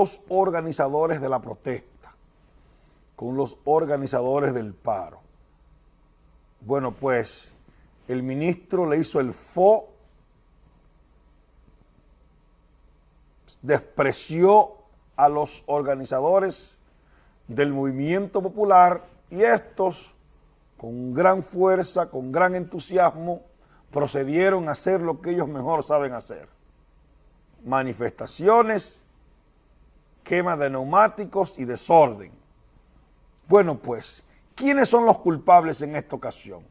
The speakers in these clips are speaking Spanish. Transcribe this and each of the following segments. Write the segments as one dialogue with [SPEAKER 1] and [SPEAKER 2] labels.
[SPEAKER 1] los organizadores de la protesta, con los organizadores del paro. Bueno, pues el ministro le hizo el fo, despreció a los organizadores del movimiento popular y estos, con gran fuerza, con gran entusiasmo, procedieron a hacer lo que ellos mejor saben hacer. Manifestaciones, quema de neumáticos y desorden. Bueno, pues, ¿quiénes son los culpables en esta ocasión?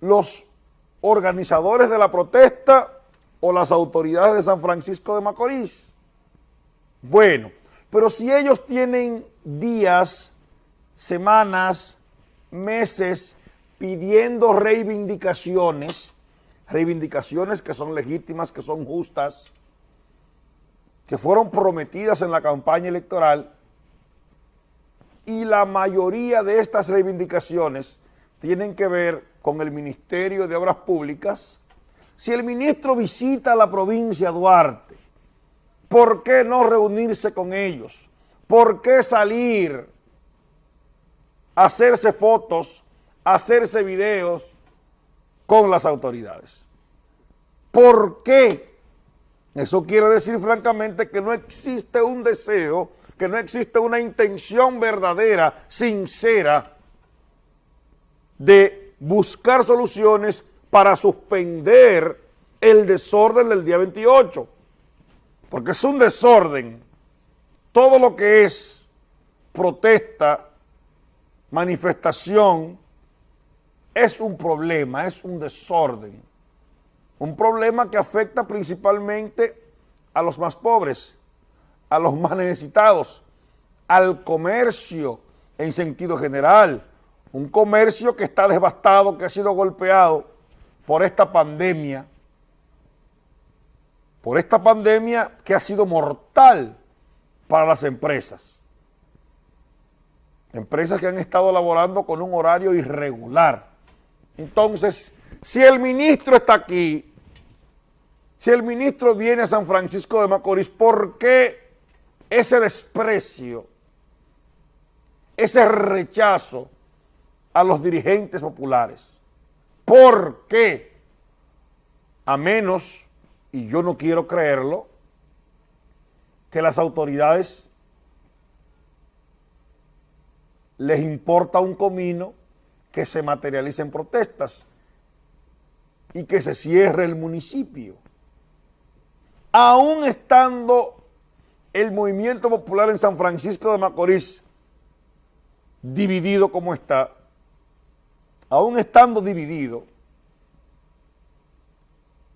[SPEAKER 1] ¿Los organizadores de la protesta o las autoridades de San Francisco de Macorís? Bueno, pero si ellos tienen días, semanas, meses pidiendo reivindicaciones, reivindicaciones que son legítimas, que son justas, que fueron prometidas en la campaña electoral y la mayoría de estas reivindicaciones tienen que ver con el Ministerio de Obras Públicas. Si el ministro visita la provincia Duarte, ¿por qué no reunirse con ellos? ¿Por qué salir hacerse fotos, hacerse videos con las autoridades? ¿Por qué? Eso quiere decir francamente que no existe un deseo, que no existe una intención verdadera, sincera, de buscar soluciones para suspender el desorden del día 28. Porque es un desorden. Todo lo que es protesta, manifestación, es un problema, es un desorden. Un problema que afecta principalmente a los más pobres, a los más necesitados, al comercio en sentido general. Un comercio que está devastado, que ha sido golpeado por esta pandemia, por esta pandemia que ha sido mortal para las empresas. Empresas que han estado laborando con un horario irregular. Entonces, si el ministro está aquí, si el ministro viene a San Francisco de Macorís, ¿por qué ese desprecio, ese rechazo a los dirigentes populares? ¿Por qué? A menos, y yo no quiero creerlo, que las autoridades les importa un comino que se materialicen protestas y que se cierre el municipio. Aún estando el movimiento popular en San Francisco de Macorís dividido como está, aún estando dividido,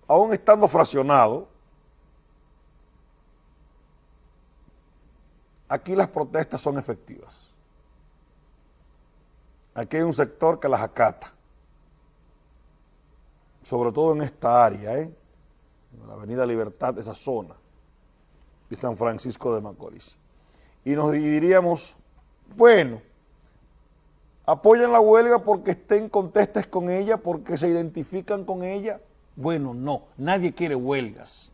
[SPEAKER 1] aún estando fraccionado, aquí las protestas son efectivas. Aquí hay un sector que las acata sobre todo en esta área, ¿eh? En la avenida Libertad, esa zona de San Francisco de Macorís. Y nos diríamos, bueno, apoyan la huelga porque estén contestes con ella, porque se identifican con ella. Bueno, no, nadie quiere huelgas.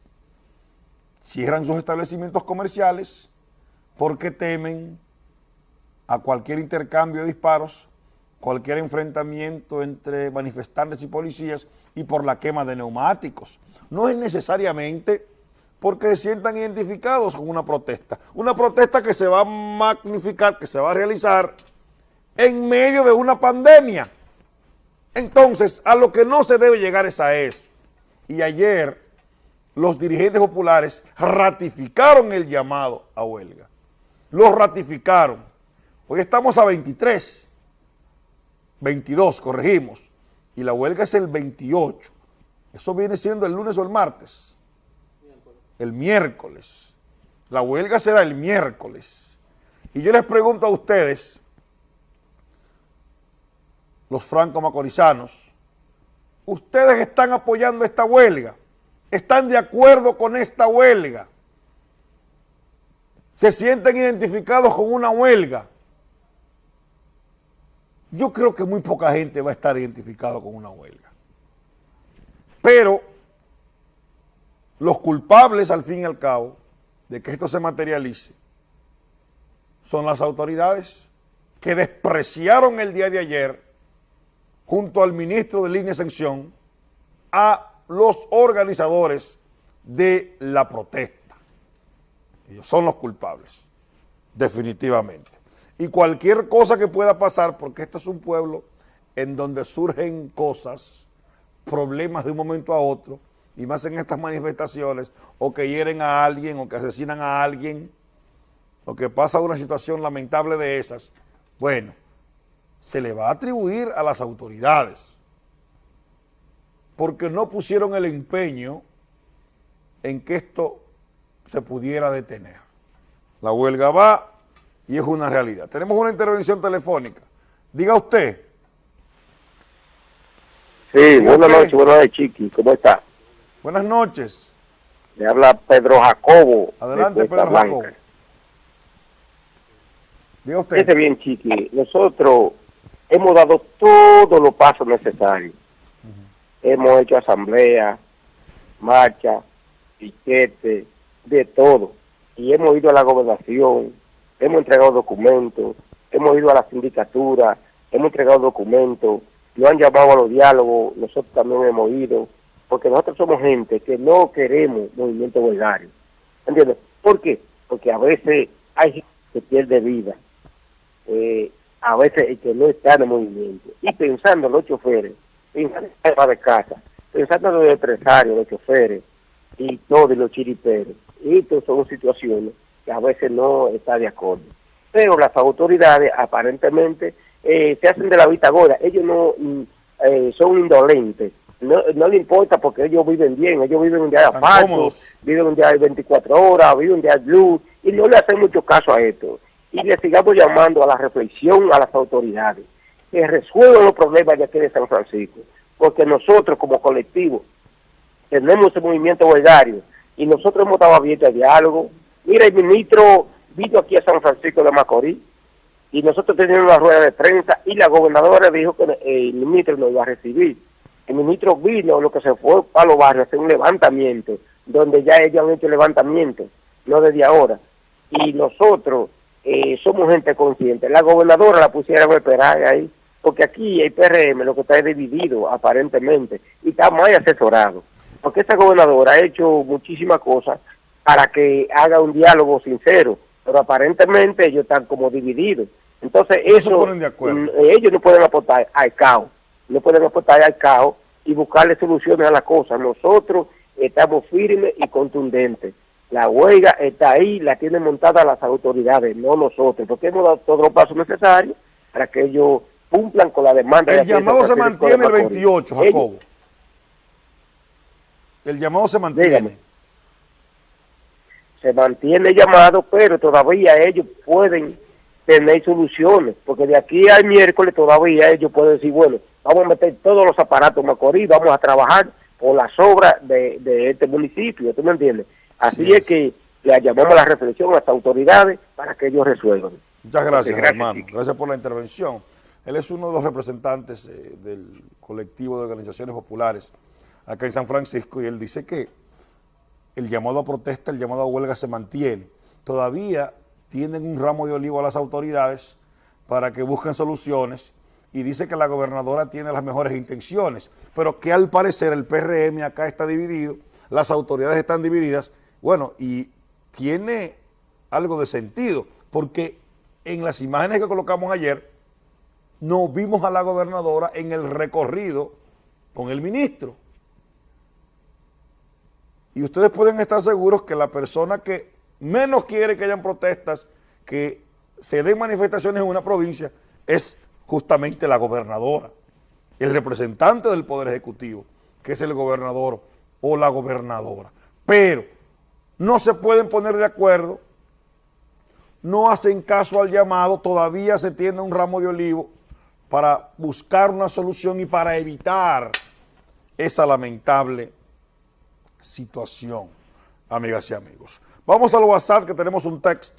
[SPEAKER 1] Cierran sus establecimientos comerciales porque temen a cualquier intercambio de disparos cualquier enfrentamiento entre manifestantes y policías y por la quema de neumáticos. No es necesariamente porque se sientan identificados con una protesta. Una protesta que se va a magnificar, que se va a realizar en medio de una pandemia. Entonces, a lo que no se debe llegar es a eso. Y ayer los dirigentes populares ratificaron el llamado a huelga. Lo ratificaron. Hoy estamos a 23 22, corregimos, y la huelga es el 28. Eso viene siendo el lunes o el martes. El miércoles. La huelga será el miércoles. Y yo les pregunto a ustedes, los franco-macorizanos, ¿ustedes están apoyando esta huelga? ¿Están de acuerdo con esta huelga? ¿Se sienten identificados con una huelga? Yo creo que muy poca gente va a estar identificado con una huelga. Pero los culpables, al fin y al cabo, de que esto se materialice son las autoridades que despreciaron el día de ayer junto al ministro de línea de exención a los organizadores de la protesta. Ellos son los culpables, definitivamente. Y cualquier cosa que pueda pasar, porque este es un pueblo en donde surgen cosas, problemas de un momento a otro, y más en estas manifestaciones, o que hieren a alguien, o que asesinan a alguien, o que pasa una situación lamentable de esas, bueno, se le va a atribuir a las autoridades, porque no pusieron el empeño en que esto se pudiera detener. La huelga va y es una realidad. Tenemos una intervención telefónica. Diga usted.
[SPEAKER 2] Sí, buenas noches, buenas noches, Chiqui. ¿Cómo está?
[SPEAKER 1] Buenas noches.
[SPEAKER 2] Le habla Pedro Jacobo.
[SPEAKER 1] Adelante, Pedro Jacobo.
[SPEAKER 2] Diga usted. Fíjese bien, Chiqui. Nosotros hemos dado todos los pasos necesarios. Hemos hecho asamblea, marcha, piquete, de todo. Y hemos ido a la gobernación, hemos entregado documentos, hemos ido a la sindicatura, hemos entregado documentos, nos han llamado a los diálogos, nosotros también hemos ido, porque nosotros somos gente que no queremos movimiento huelgario. ¿Entiendes? ¿Por qué? Porque a veces hay gente que pierde vida, eh, a veces el que no está en el movimiento. Y pensando en los choferes, pensando en la de casa, pensando en los empresarios, los choferes y todos los chiriperos. Estas son situaciones que a veces no está de acuerdo. Pero las autoridades aparentemente eh, se hacen de la vista gorda. Ellos no mm, eh, son indolentes. No, no le importa porque ellos viven bien, ellos viven un día de asfalto, viven un día de 24 horas, viven un día de luz, y no le hacen mucho caso a esto. Y le sigamos llamando a la reflexión a las autoridades, que resuelvan los problemas de aquí de San Francisco, porque nosotros como colectivo tenemos ese movimiento huelgario y nosotros hemos estado abiertos al diálogo. Mira, el ministro vino aquí a San Francisco de Macorís y nosotros teníamos una rueda de prensa y la gobernadora dijo que el ministro nos iba a recibir. El ministro vino, lo que se fue para los barrios, hacer un levantamiento, donde ya ellos han hecho levantamiento, no desde ahora. Y nosotros eh, somos gente consciente. La gobernadora la pusieron a esperar ahí, porque aquí el PRM lo que está es dividido, aparentemente, y está muy asesorado porque esta gobernadora ha hecho muchísimas cosas para que haga un diálogo sincero, pero aparentemente ellos están como divididos. Entonces eso, mm, ellos no pueden aportar al caos, no pueden aportar al caos y buscarle soluciones a las cosas. Nosotros estamos firmes y contundentes. La huelga está ahí, la tienen montada las autoridades, no nosotros, porque hemos dado todos los pasos necesarios para que ellos cumplan con la demanda.
[SPEAKER 1] El llamado se mantiene el 28, Jacobo. El llamado se mantiene.
[SPEAKER 2] Se mantiene llamado, pero todavía ellos pueden tener soluciones, porque de aquí al miércoles todavía ellos pueden decir, bueno, vamos a meter todos los aparatos en Macorís, vamos a trabajar por las obras de, este municipio, ¿tú me entiendes? Así es. que le llamamos a la reflexión a las autoridades para que ellos resuelvan.
[SPEAKER 1] Muchas gracias, hermano. Gracias por la intervención. Él es uno de los representantes eh, del colectivo de organizaciones populares acá en San Francisco y él dice que el llamado a protesta, el llamado a huelga se mantiene. Todavía tienen un ramo de olivo a las autoridades para que busquen soluciones y dice que la gobernadora tiene las mejores intenciones, pero que al parecer el PRM acá está dividido, las autoridades están divididas, bueno, y tiene algo de sentido, porque en las imágenes que colocamos ayer, no vimos a la gobernadora en el recorrido con el ministro. Y ustedes pueden estar seguros que la persona que menos quiere que hayan protestas, que se den manifestaciones en una provincia, es justamente la gobernadora, el representante del Poder Ejecutivo, que es el gobernador o la gobernadora. Pero no se pueden poner de acuerdo, no hacen caso al llamado, todavía se tiene un ramo de olivo para buscar una solución y para evitar esa lamentable situación, amigas y amigos. Vamos al WhatsApp que tenemos un texto.